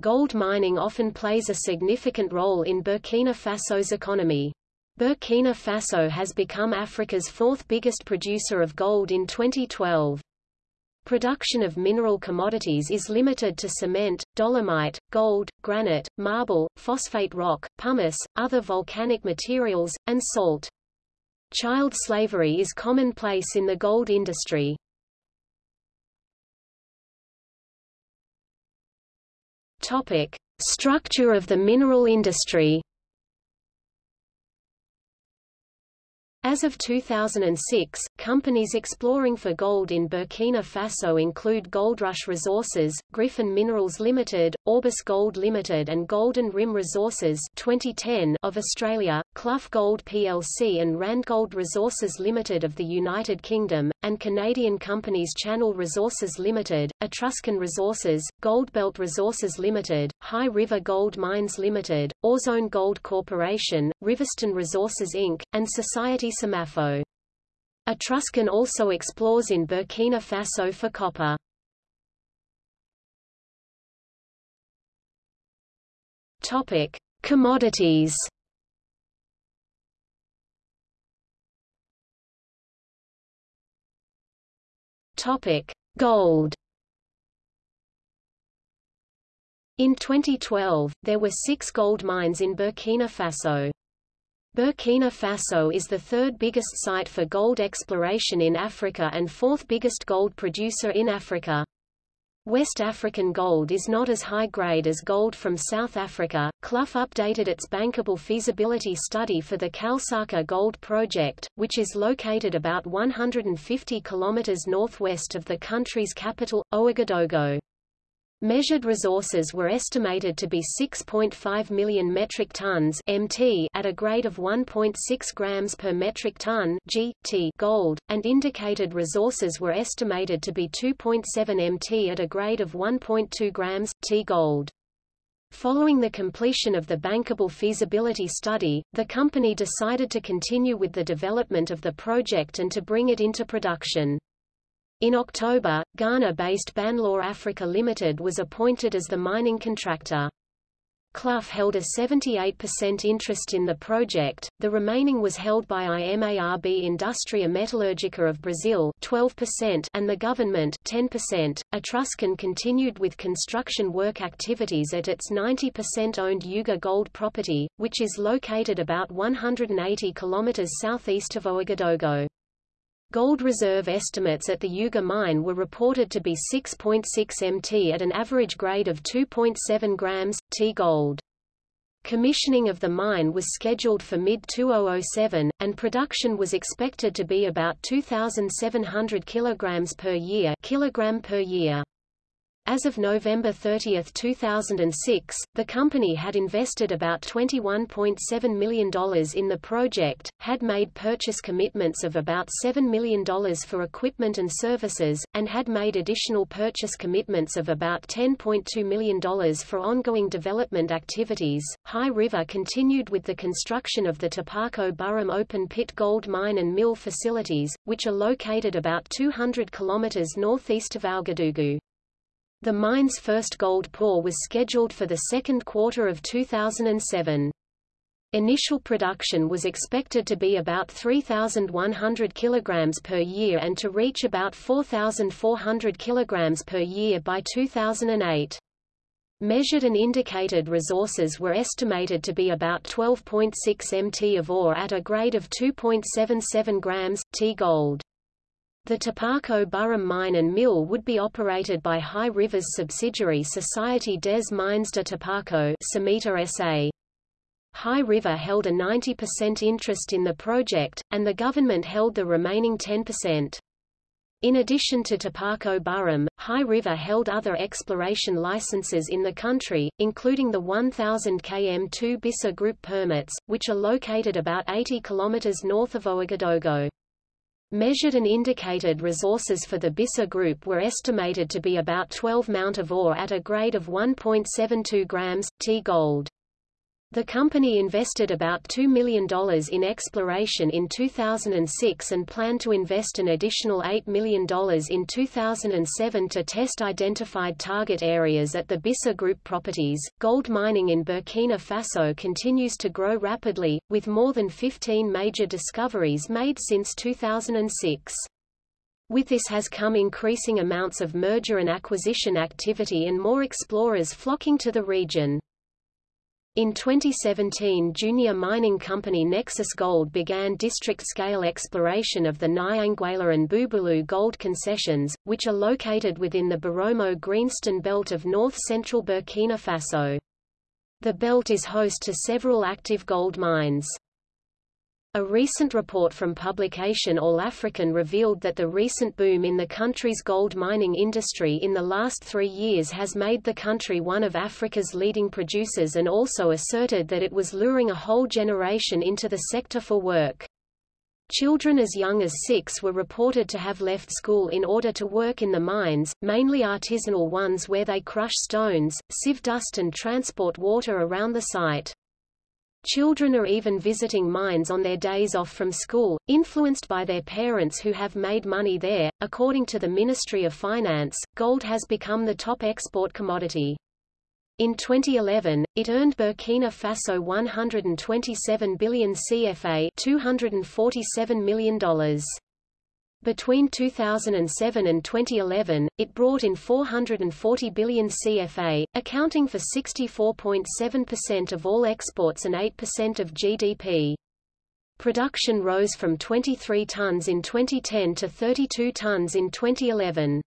gold mining often plays a significant role in Burkina Faso's economy. Burkina Faso has become Africa's fourth biggest producer of gold in 2012. Production of mineral commodities is limited to cement, dolomite, gold, granite, marble, phosphate rock, pumice, other volcanic materials, and salt. Child slavery is commonplace in the gold industry. Topic: Structure of the mineral industry. As of 2006, companies exploring for gold in Burkina Faso include Goldrush Resources, Gryphon Minerals Limited, Orbis Gold Limited and Golden Rim Resources 2010 of Australia, Cluff Gold plc and Randgold Resources Limited of the United Kingdom, and Canadian companies Channel Resources Limited, Etruscan Resources, Goldbelt Resources Limited, High River Gold Mines Limited, Orezone Gold Corporation, Riverstone Resources Inc., and Society Semafo. Etruscan also explores in Burkina Faso for copper. Topic: Commodities. Topic: Gold. In 2012, there were six gold mines in Burkina Faso. Burkina Faso is the third biggest site for gold exploration in Africa and fourth biggest gold producer in Africa. West African gold is not as high grade as gold from South Africa. Cluff updated its bankable feasibility study for the Kalsaka Gold Project, which is located about 150 kilometers northwest of the country's capital, Ouagadougou. Measured resources were estimated to be 6.5 million metric tons (mt) at a grade of 1.6 grams per metric ton (gt) gold, and indicated resources were estimated to be 2.7 mt at a grade of 1.2 grams t gold. Following the completion of the bankable feasibility study, the company decided to continue with the development of the project and to bring it into production. In October, Ghana-based Banlor Africa Limited was appointed as the mining contractor. Cluff held a 78% interest in the project, the remaining was held by IMARB Industria Metalúrgica of Brazil 12% and the government 10%. Etruscan continued with construction work activities at its 90% owned Youga Gold property, which is located about 180 km southeast of Ouagadougou. Gold reserve estimates at the Youga mine were reported to be 6.6 mt at an average grade of 2.7 grams, T gold. Commissioning of the mine was scheduled for mid-2007, and production was expected to be about 2,700 kg per year, kilogram per year. As of November 30, 2006, the company had invested about $21.7 million in the project, had made purchase commitments of about $7 million for equipment and services, and had made additional purchase commitments of about $10.2 million for ongoing development activities. High River continued with the construction of the Taparko Boroum open pit gold mine and mill facilities, which are located about 200 kilometers northeast of Ouagadougou. The mine's first gold pour was scheduled for the second quarter of 2007. Initial production was expected to be about 3,100 kg per year and to reach about 4,400 kg per year by 2008. Measured and indicated resources were estimated to be about 12.6 mt of ore at a grade of 2.77 grams, T gold. The Taparko Boroum mine and mill would be operated by High River's subsidiary Société des Mines de Taparko SA. High River held a 90% interest in the project, and the government held the remaining 10%. In addition to Taparko Boroum, High River held other exploration licenses in the country, including the 1000 km2 Bissa Group permits, which are located about 80 km north of Ouagadougou. Measured and indicated resources for the Bissa group were estimated to be about 12 mount of ore at a grade of 1.72 grams, T gold. The company invested about $2 million in exploration in 2006 and planned to invest an additional $8 million in 2007 to test identified target areas at the Bissa Group properties. Gold mining in Burkina Faso continues to grow rapidly, with more than 15 major discoveries made since 2006. With this has come increasing amounts of merger and acquisition activity and more explorers flocking to the region. In 2017 junior mining company Nexus Gold began district-scale exploration of the Niangouela and Bouboulou gold concessions, which are located within the Boromo Greenstone belt of north-central Burkina Faso. The belt is host to several active gold mines. A recent report from publication All African revealed that the recent boom in the country's gold mining industry in the last three years has made the country one of Africa's leading producers and also asserted that it was luring a whole generation into the sector for work. Children as young as six were reported to have left school in order to work in the mines, mainly artisanal ones where they crush stones, sieve dust and transport water around the site. Children are even visiting mines on their days off from school, influenced by their parents who have made money there. According to the Ministry of Finance, gold has become the top export commodity. In 2011, it earned Burkina Faso 127 billion CFA $247 million. Between 2007 and 2011, it brought in 440 billion CFA, accounting for 64.7% of all exports and 8% of GDP. Production rose from 23 tons in 2010 to 32 tons in 2011.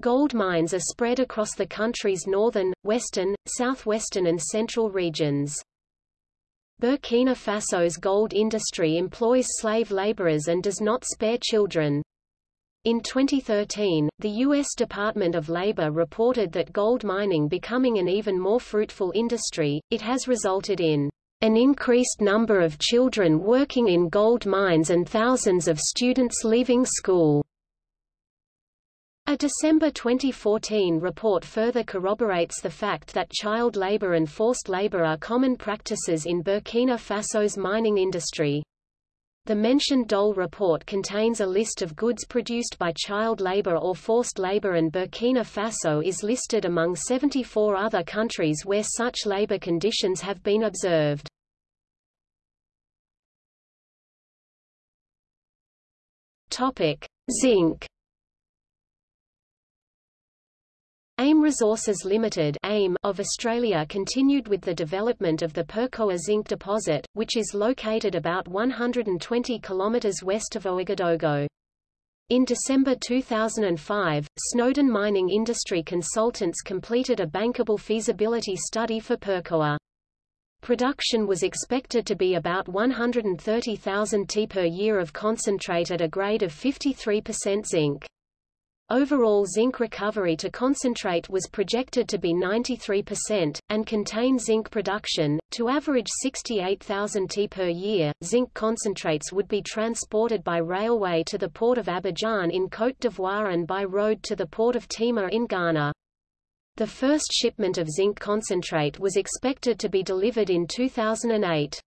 Gold mines are spread across the country's northern, western, southwestern and central regions. Burkina Faso's gold industry employs slave laborers and does not spare children. In 2013, the U.S. Department of Labor reported that gold mining becoming an even more fruitful industry, it has resulted in an increased number of children working in gold mines and thousands of students leaving school. A December 2014 report further corroborates the fact that child labor and forced labor are common practices in Burkina Faso's mining industry. The mentioned Dole report contains a list of goods produced by child labor or forced labor and Burkina Faso is listed among 74 other countries where such labor conditions have been observed. Zinc AIM Resources Limited AIM of Australia continued with the development of the Perkoa zinc deposit, which is located about 120 km west of Ouagadougou. In December 2005, Snowden Mining Industry Consultants completed a bankable feasibility study for Perkoa. Production was expected to be about 130,000 T per year of concentrate at a grade of 53% zinc. Overall zinc recovery to concentrate was projected to be 93%, and contain zinc production, to average 68,000 t per year. Zinc concentrates would be transported by railway to the port of Abidjan in Côte d'Ivoire and by road to the port of Tema in Ghana. The first shipment of zinc concentrate was expected to be delivered in 2008.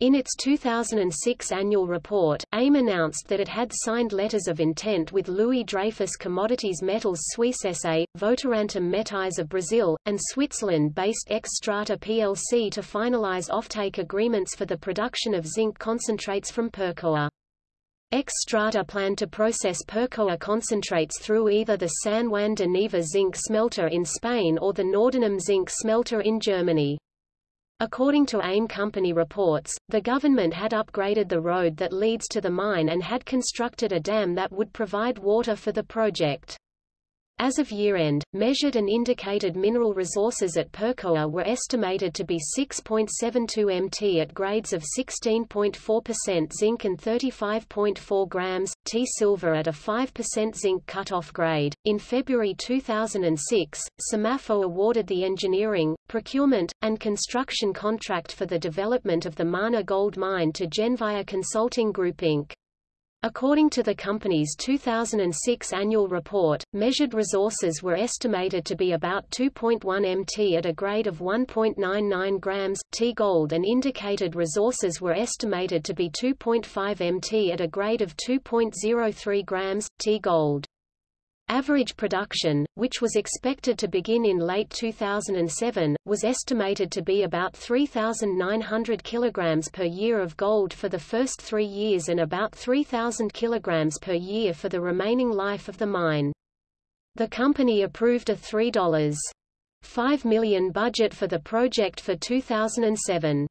In its 2006 annual report, AIM announced that it had signed letters of intent with Louis Dreyfus Commodities Metals Suisse SA, Votorantim Metais of Brazil, and Switzerland-based Xstrata plc to finalize offtake agreements for the production of zinc concentrates from Perkoa. Xstrata planned to process Perkoa concentrates through either the San Juan de Nieva zinc smelter in Spain or the Nordenham zinc smelter in Germany. According to AIM company reports, the government had upgraded the road that leads to the mine and had constructed a dam that would provide water for the project. As of year-end, measured and indicated mineral resources at Perkoa were estimated to be 6.72 mt at grades of 16.4% zinc and 35.4 grams, T silver at a 5% zinc cutoff grade. In February 2006, SEMAFO awarded the engineering, procurement, and construction contract for the development of the Mana gold mine to Genivar Consulting Group Inc. According to the company's 2006 annual report, measured resources were estimated to be about 2.1 mt at a grade of 1.99 grams t gold and indicated resources were estimated to be 2.5 mt at a grade of 2.03 grams t gold. Average production, which was expected to begin in late 2007, was estimated to be about 3,900 kg per year of gold for the first three years and about 3,000 kg per year for the remaining life of the mine. The company approved a $3.5 million budget for the project for 2007.